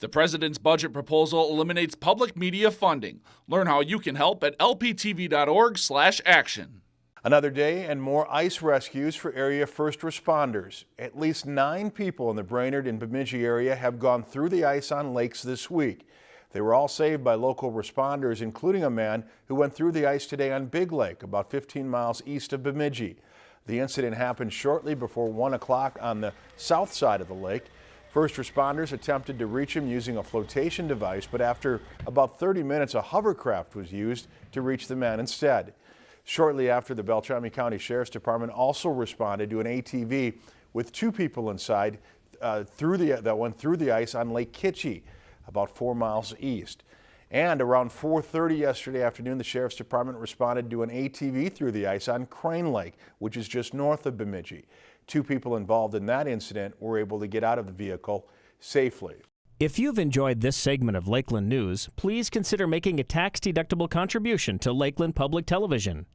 The president's budget proposal eliminates public media funding. Learn how you can help at lptv.org/action. Another day and more ice rescues for area first responders. At least nine people in the Brainerd and Bemidji area have gone through the ice on lakes this week. They were all saved by local responders, including a man who went through the ice today on Big Lake, about 15 miles east of Bemidji. The incident happened shortly before 1 o'clock on the south side of the lake. First responders attempted to reach him using a flotation device, but after about 30 minutes, a hovercraft was used to reach the man instead. Shortly after, the Beltrami County Sheriff's Department also responded to an ATV with two people inside uh, through the, that went through the ice on Lake Kitchie, about four miles east. And around 4.30 yesterday afternoon, the Sheriff's Department responded to an ATV through the ice on Crane Lake, which is just north of Bemidji. Two people involved in that incident were able to get out of the vehicle safely. If you've enjoyed this segment of Lakeland News, please consider making a tax-deductible contribution to Lakeland Public Television.